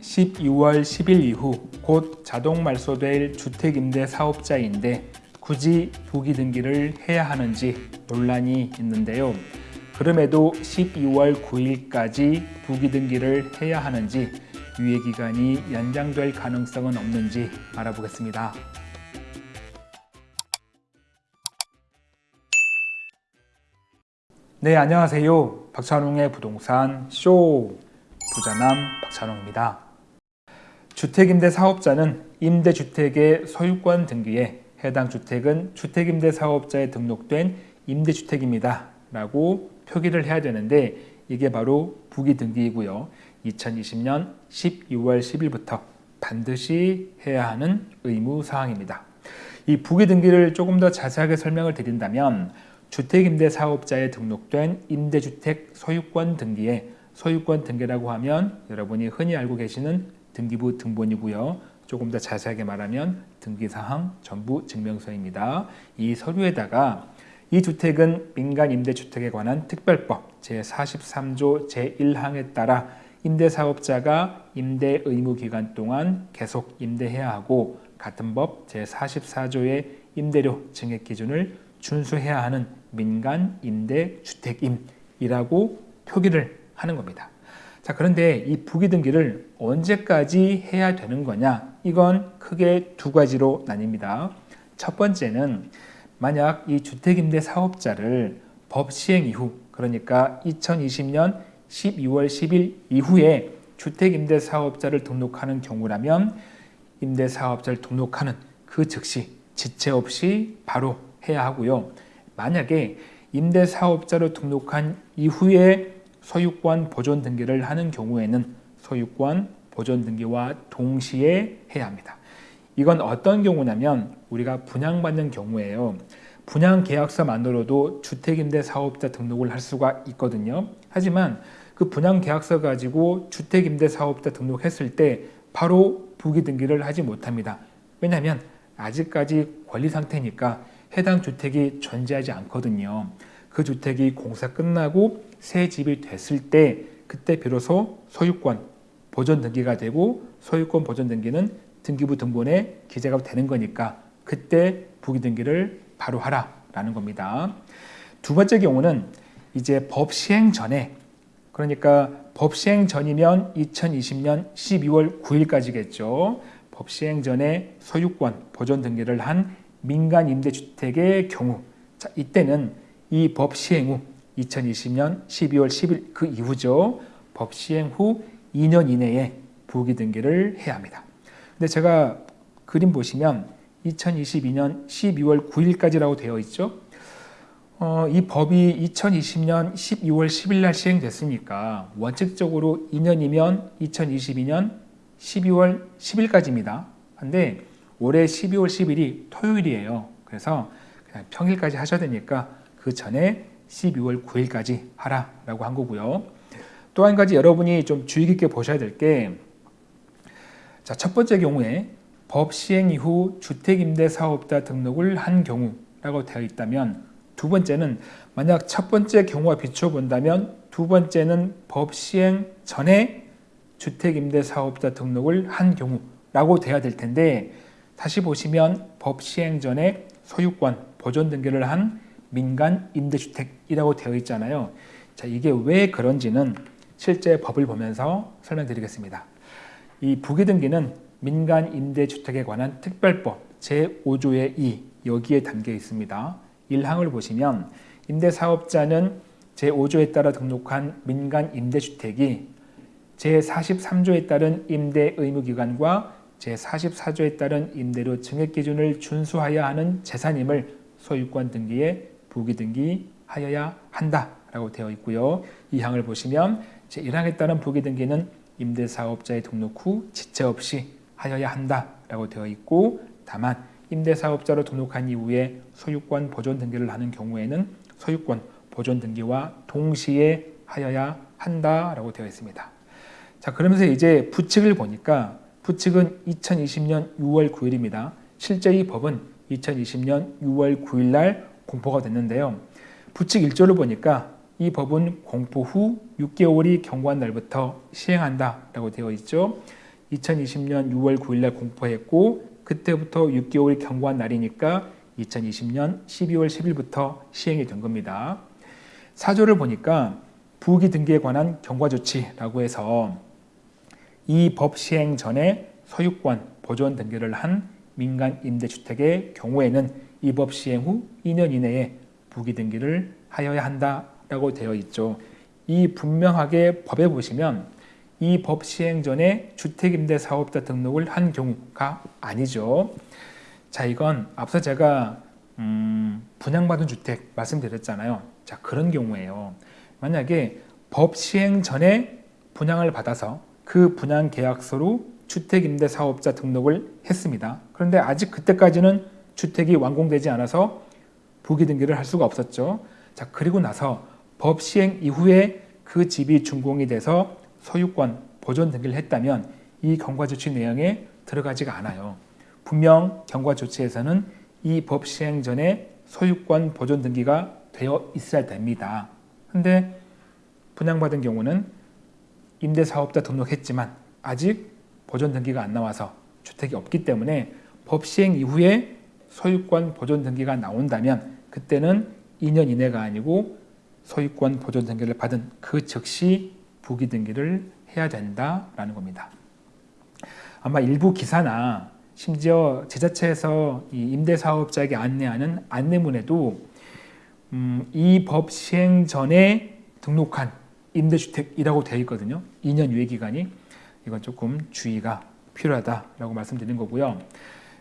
12월 10일 이후 곧 자동 말소될 주택임대 사업자인데 굳이 부기 등기를 해야 하는지 논란이 있는데요. 그럼에도 12월 9일까지 부기 등기를 해야 하는지 유예 기간이 연장될 가능성은 없는지 알아보겠습니다. 네, 안녕하세요. 박찬웅의 부동산 쇼 부자남 박찬웅입니다. 주택임대 사업자는 임대주택의 소유권 등기에 해당 주택은 주택임대 사업자에 등록된 임대주택입니다. 라고 표기를 해야 되는데 이게 바로 부기 등기이고요. 2020년 12월 10일부터 반드시 해야 하는 의무 사항입니다. 이 부기 등기를 조금 더 자세하게 설명을 드린다면 주택임대사업자에 등록된 임대주택 소유권 등기에 소유권 등기라고 하면 여러분이 흔히 알고 계시는 등기부 등본이고요. 조금 더 자세하게 말하면 등기사항 전부 증명서입니다. 이 서류에다가 이 주택은 민간 임대주택에 관한 특별법 제43조 제1항에 따라 임대사업자가 임대 의무 기간 동안 계속 임대해야 하고 같은 법 제44조의 임대료 증액 기준을 준수해야 하는 민간 임대 주택임이라고 표기를 하는 겁니다. 자, 그런데 이 부기 등기를 언제까지 해야 되는 거냐? 이건 크게 두 가지로 나뉩니다. 첫 번째는 만약 이 주택임대 사업자를 법 시행 이후 그러니까 2020년 12월 10일 이후에 주택임대 사업자를 등록하는 경우라면 임대 사업자를 등록하는 그 즉시 지체 없이 바로 해야 하고요. 만약에 임대 사업자로 등록한 이후에 소유권 보존 등기를 하는 경우에는 소유권 보존 등기와 동시에 해야 합니다. 이건 어떤 경우냐면 우리가 분양받는 경우에요. 분양 계약서만으로도 주택임대 사업자 등록을 할 수가 있거든요. 하지만 그 분양 계약서 가지고 주택임대 사업자 등록했을 때 바로 부기 등기를 하지 못합니다. 왜냐하면 아직까지 권리 상태니까 해당 주택이 존재하지 않거든요. 그 주택이 공사 끝나고 새 집이 됐을 때 그때 비로소 소유권 보존 등기가 되고 소유권 보존 등기는 등기부 등본에 기재가 되는 거니까 그때 부기 등기를 바로 하라라는 겁니다. 두 번째 경우는 이제 법 시행 전에 그러니까 법 시행 전이면 2020년 12월 9일까지겠죠. 법 시행 전에 소유권 보존 등기를 한 민간 임대주택의 경우 자, 이때는 이 법 시행 후 2020년 12월 10일 그 이후죠. 법 시행 후 2년 이내에 부기 등기를 해야 합니다. 근데 제가 그림 보시면 2022년 12월 9일까지라고 되어 있죠. 어, 이 법이 2020년 12월 10일 날 시행됐으니까 원칙적으로 2년이면 2022년 12월 10일까지입니다. 근데 올해 12월 10일이 토요일이에요. 그래서 그냥 평일까지 하셔야 되니까 그 전에 12월 9일까지 하라라고 한 거고요. 또 한 가지 여러분이 좀 주의 깊게 보셔야 될 게 자, 첫 번째 경우에 법 시행 이후 주택임대사업자 등록을 한 경우라고 되어 있다면 두 번째는 만약 첫 번째 경우와 비춰본다면 두 번째는 법 시행 전에 주택임대사업자 등록을 한 경우라고 돼야 될 텐데 다시 보시면 법 시행 전에 소유권 보존 등기를 한 민간 임대주택이라고 되어 있잖아요. 자, 이게 왜 그런지는 실제 법을 보면서 설명드리겠습니다. 이 부기 등기는 민간 임대주택에 관한 특별법 제5조의 2 여기에 담겨 있습니다. 1항을 보시면 임대사업자는 제5조에 따라 등록한 민간 임대주택이 제43조에 따른 임대 의무기관과 제44조에 따른 임대료 증액 기준을 준수하여야 하는 재산임을 소유권 등기에 부기 등기하여야 한다라고 되어 있고요. 이 항을 보시면 제1항에 따른 부기 등기는 임대사업자의 등록 후 지체 없이 하여야 한다라고 되어 있고 다만 임대사업자로 등록한 이후에 소유권 보존 등기를 하는 경우에는 소유권 보존 등기와 동시에 하여야 한다라고 되어 있습니다. 자 그러면서 이제 부칙을 보니까 부칙은 2020년 6월 9일입니다. 실제 이 법은 2020년 6월 9일 날 공포가 됐는데요. 부칙 1조를 보니까 이 법은 공포 후 6개월이 경과한 날부터 시행한다라고 되어 있죠. 2020년 6월 9일 날 공포했고 그때부터 6개월 경과한 날이니까 2020년 12월 10일부터 시행이 된 겁니다. 사조를 보니까 부기 등기에 관한 경과 조치라고 해서 이 법 시행 전에 소유권 보존 등기를 한 민간 임대주택의 경우에는 이법 시행 후 2년 이내에 부기 등기를 하여야 한다라고 되어 있죠. 이 분명하게 법에 보시면 이 법 시행 전에 주택임대 사업자 등록을 한 경우가 아니죠. 자, 이건 앞서 제가 음, 분양받은 주택 말씀드렸잖아요. 자, 그런 경우에요. 만약에 법 시행 전에 분양을 받아서 그 분양 계약서로 주택임대사업자 등록을 했습니다. 그런데 아직 그때까지는 주택이 완공되지 않아서 부기 등기를 할 수가 없었죠. 자, 그리고 나서 법 시행 이후에 그 집이 준공이 돼서 소유권 보존 등기를 했다면 이 경과 조치 내용에 들어가지가 않아요. 분명 경과 조치에서는 이 법 시행 전에 소유권 보존 등기가 되어 있어야 됩니다. 근데 분양받은 경우는 임대사업자 등록했지만 아직 보존 등기가 안 나와서 주택이 없기 때문에 법 시행 이후에 소유권 보존 등기가 나온다면 그때는 2년 이내가 아니고 소유권 보존 등기를 받은 그 즉시 부기 등기를 해야 된다라는 겁니다. 아마 일부 기사나 심지어 지자체에서 이 임대사업자에게 안내하는 안내문에도 음, 이법 시행 전에 등록한 임대주택이라고 되어 있거든요. 2년 유예 기간이 이건 조금 주의가 필요하다라고 말씀드린 거고요.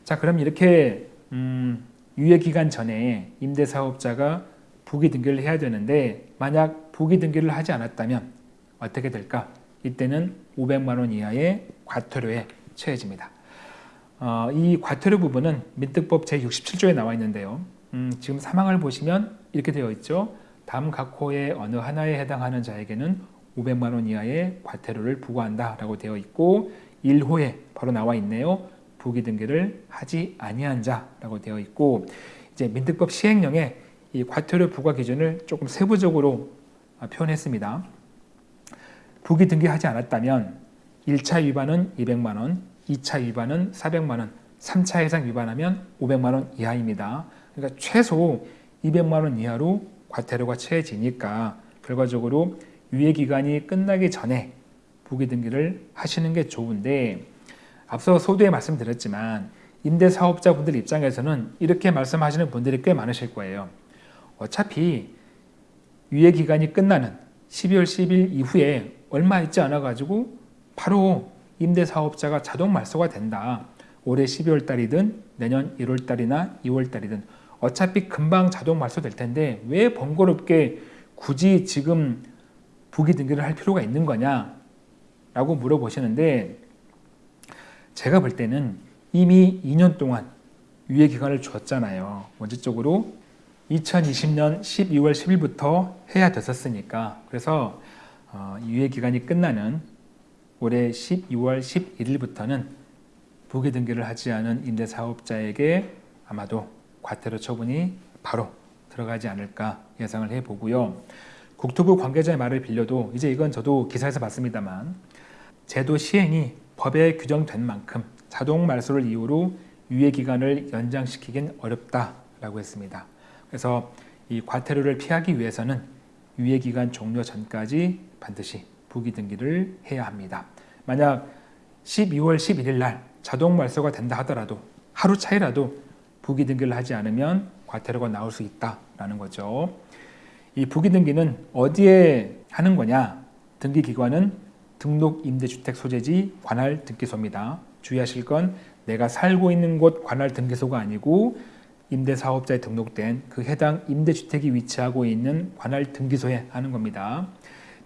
자, 그럼 이렇게 음, 유예 기간 전에 임대사업자가 부기 등기를 해야 되는데 만약 부기 등기를 하지 않았다면 어떻게 될까? 이때는 500만 원 이하의 과태료에 처해집니다. 어, 이 과태료 부분은 민특법 제67조에 나와 있는데요. 음, 지금 사망을 보시면 이렇게 되어 있죠. 다음 각 호의 어느 하나에 해당하는 자에게는 500만 원 이하의 과태료를 부과한다 라고 되어 있고 1호에 바로 나와 있네요. 부기 등기를 하지 아니한 자라고 되어 있고 이제 민특법 시행령에 이 과태료 부과 기준을 조금 세부적으로 표현했습니다. 부기 등기하지 않았다면 1차 위반은 200만 원, 2차 위반은 400만 원, 3차 이상 위반하면 500만 원 이하입니다. 그러니까 최소 200만 원 이하로 과태료가 처해지니까 결과적으로 유예 기간이 끝나기 전에 부기 등기를 하시는 게 좋은데 앞서 소두에 말씀드렸지만 임대사업자분들 입장에서는 이렇게 말씀하시는 분들이 꽤 많으실 거예요. 어차피 유예 기간이 끝나는 12월 10일 이후에 얼마 있지 않아 가지고 바로 임대사업자가 자동 말소가 된다. 올해 12월 달이든 내년 1월 달이나 2월 달이든 어차피 금방 자동 말소될 텐데 왜 번거롭게 굳이 지금 부기 등기를 할 필요가 있는 거냐 라고 물어보시는데 제가 볼 때는 이미 2년 동안 유예 기간을 줬잖아요. 원칙적으로 2020년 12월 10일부터 해야 됐었으니까 그래서 어, 유예 기간이 끝나는 올해 12월 11일부터는 부기 등기를 하지 않은 임대사업자에게 아마도 과태료 처분이 바로 들어가지 않을까 예상을 해보고요. 국토부 관계자의 말을 빌려도 이제 이건 저도 기사에서 봤습니다만 제도 시행이 법에 규정된 만큼 자동 말소를 이유로 유예 기간을 연장시키긴 어렵다라고 했습니다. 그래서 이 과태료를 피하기 위해서는 유예 기간 종료 전까지 반드시 부기 등기를 해야 합니다. 만약 12월 11일 날 자동 말소가 된다 하더라도 하루 차이라도 부기 등기를 하지 않으면 과태료가 나올 수 있다라는 거죠. 이 부기 등기는 어디에 하는 거냐? 등기 기관은 등록 임대주택 소재지 관할 등기소입니다. 주의하실 건 내가 살고 있는 곳 관할 등기소가 아니고 임대사업자에 등록된 그 해당 임대주택이 위치하고 있는 관할 등기소에 하는 겁니다.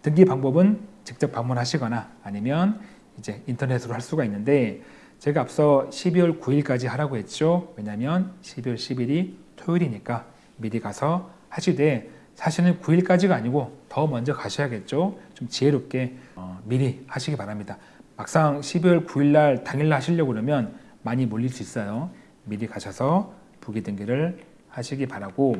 등기 방법은 직접 방문하시거나 아니면 이제 인터넷으로 할 수가 있는데 제가 앞서 12월 9일까지 하라고 했죠. 왜냐하면 12월 10일이 토요일이니까 미리 가서 하시되 사실은 9일까지가 아니고 더 먼저 가셔야겠죠. 좀 지혜롭게 어, 미리 하시기 바랍니다. 막상 12월 9일날 당일날 하시려고 그러면 많이 몰릴 수 있어요. 미리 가셔서 부기 등기를 하시기 바라고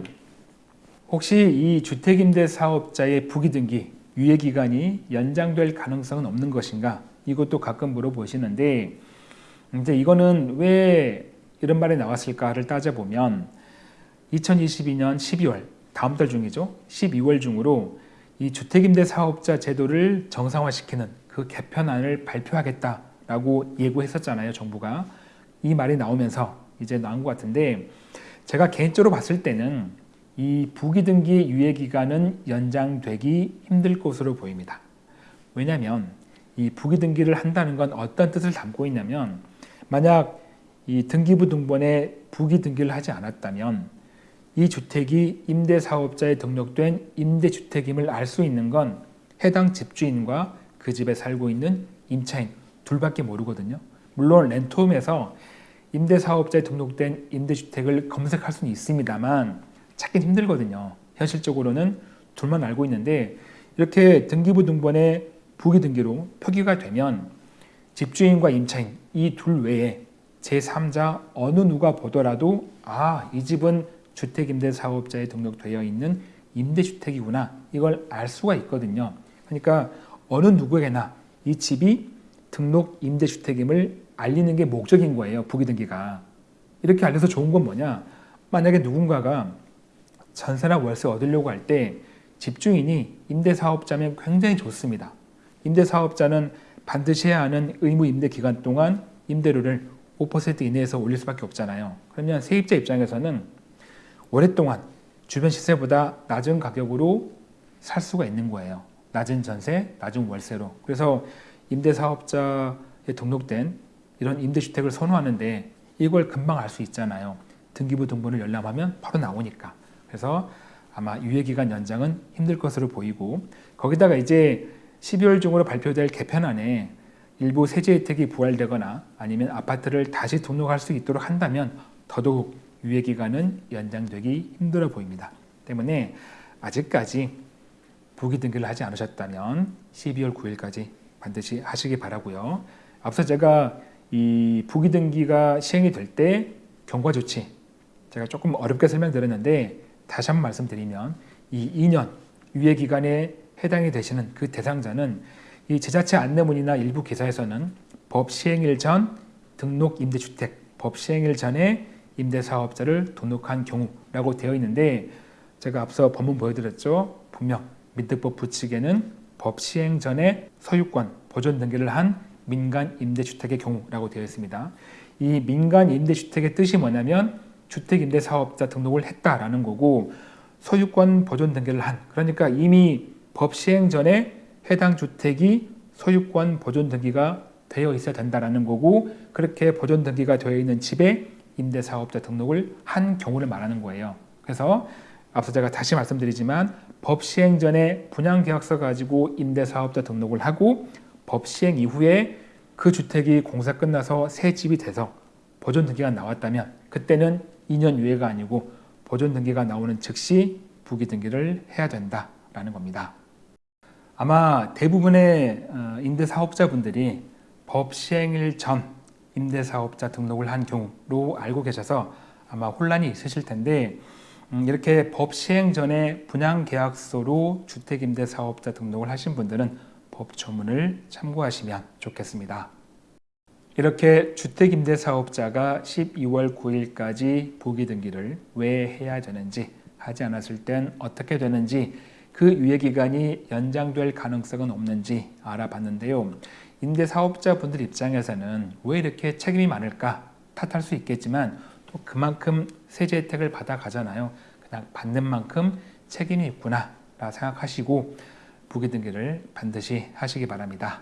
혹시 이 주택임대 사업자의 부기 등기 유예 기간이 연장될 가능성은 없는 것인가 이것도 가끔 물어보시는데 이제 이거는 왜 이런 말이 나왔을까를 따져보면 2022년 12월 다음 달 중이죠. 12월 중으로 이 주택임대 사업자 제도를 정상화시키는 그 개편안을 발표하겠다라고 예고했었잖아요. 정부가 이 말이 나오면서 이제 나온 것 같은데 제가 개인적으로 봤을 때는 이 부기 등기 유예 기간은 연장되기 힘들 것으로 보입니다. 왜냐하면 이 부기 등기를 한다는 건 어떤 뜻을 담고 있냐면 만약 이 등기부 등본에 부기 등기를 하지 않았다면 이 주택이 임대사업자에 등록된 임대주택임을 알 수 있는 건 해당 집주인과 그 집에 살고 있는 임차인 둘밖에 모르거든요. 물론 렌트홈에서 임대사업자에 등록된 임대주택을 검색할 수는 있습니다만 찾긴 힘들거든요. 현실적으로는 둘만 알고 있는데 이렇게 등기부 등본에 부기 등기로 표기가 되면 집주인과 임차인 이 둘 외에 제3자 어느 누가 보더라도 아 이 집은 주택임대 사업자에 등록되어 있는 임대주택이구나 이걸 알 수가 있거든요. 그러니까 어느 누구에게나 이 집이 등록 임대주택임을 알리는 게 목적인 거예요. 부기등기가. 이렇게 알려서 좋은 건 뭐냐? 만약에 누군가가 전세나 월세 얻으려고 할 때 집주인이 임대사업자면 굉장히 좋습니다. 임대사업자는 반드시 해야 하는 의무 임대 기간 동안 임대료를 5% 이내에서 올릴 수밖에 없잖아요. 그러면 세입자 입장에서는 오랫동안 주변 시세보다 낮은 가격으로 살 수가 있는 거예요. 낮은 전세, 낮은 월세로. 그래서 임대사업자에 등록된 이런 임대주택을 선호하는데 이걸 금방 알 수 있잖아요. 등기부 등본을 열람하면 바로 나오니까. 그래서 아마 유예기간 연장은 힘들 것으로 보이고 거기다가 이제 12월 중으로 발표될 개편안에 일부 세제 혜택이 부활되거나 아니면 아파트를 다시 등록할 수 있도록 한다면 더더욱 유예 기간은 연장되기 힘들어 보입니다. 때문에 아직까지 부기 등기를 하지 않으셨다면 12월 9일까지 반드시 하시기 바라고요. 앞서 제가 이 부기 등기가 시행이 될 때 경과 조치 제가 조금 어렵게 설명드렸는데 다시 한번 말씀드리면 이 2년 유예 기간에 해당이 되시는 그 대상자는 이 지자체 안내문이나 일부 기사에서는 법 시행일 전 등록 임대주택, 법 시행일 전에 임대사업자를 등록한 경우라고 되어 있는데 제가 앞서 법문 보여드렸죠. 분명 민특법 부칙에는 법 시행 전에 소유권 보존 등기를 한 민간 임대주택의 경우라고 되어 있습니다. 이 민간 임대주택의 뜻이 뭐냐면 주택임대사업자 등록을 했다라는 거고 소유권 보존 등기를 한 그러니까 이미 법 시행 전에 해당 주택이 소유권 보존 등기가 되어 있어야 된다라는 거고 그렇게 보존 등기가 되어 있는 집에 임대사업자 등록을 한 경우를 말하는 거예요. 그래서 앞서 제가 다시 말씀드리지만 법 시행 전에 분양계약서 가지고 임대사업자 등록을 하고 법 시행 이후에 그 주택이 공사 끝나서 새 집이 돼서 보존 등기가 나왔다면 그때는 2년 유예가 아니고 보존 등기가 나오는 즉시 부기 등기를 해야 된다라는 겁니다. 아마 대부분의 어, 임대사업자분들이 법 시행일 전 임대사업자 등록을 한 경우로 알고 계셔서 아마 혼란이 있으실 텐데 음, 이렇게 법 시행 전에 분양계약서로 주택임대사업자 등록을 하신 분들은 법조문을 참고하시면 좋겠습니다. 이렇게 주택임대사업자가 12월 9일까지 부기 등기를 왜 해야 되는지 하지 않았을 땐 어떻게 되는지 그 유예기간이 연장될 가능성은 없는지 알아봤는데요. 임대사업자분들 입장에서는 왜 이렇게 책임이 많을까 탓할 수 있겠지만 또 그만큼 세제 혜택을 받아 가잖아요. 그냥 받는 만큼 책임이 있구나 라 생각하시고 부기등기를 반드시 하시기 바랍니다.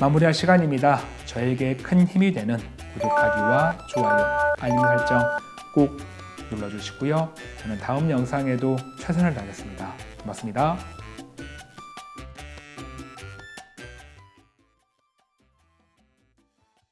마무리할 시간입니다. 저에게 큰 힘이 되는 구독하기와 좋아요, 알림 설정 꼭 눌러주시고요. 저는 다음 영상에도 최선을 다하겠습니다. 고맙습니다.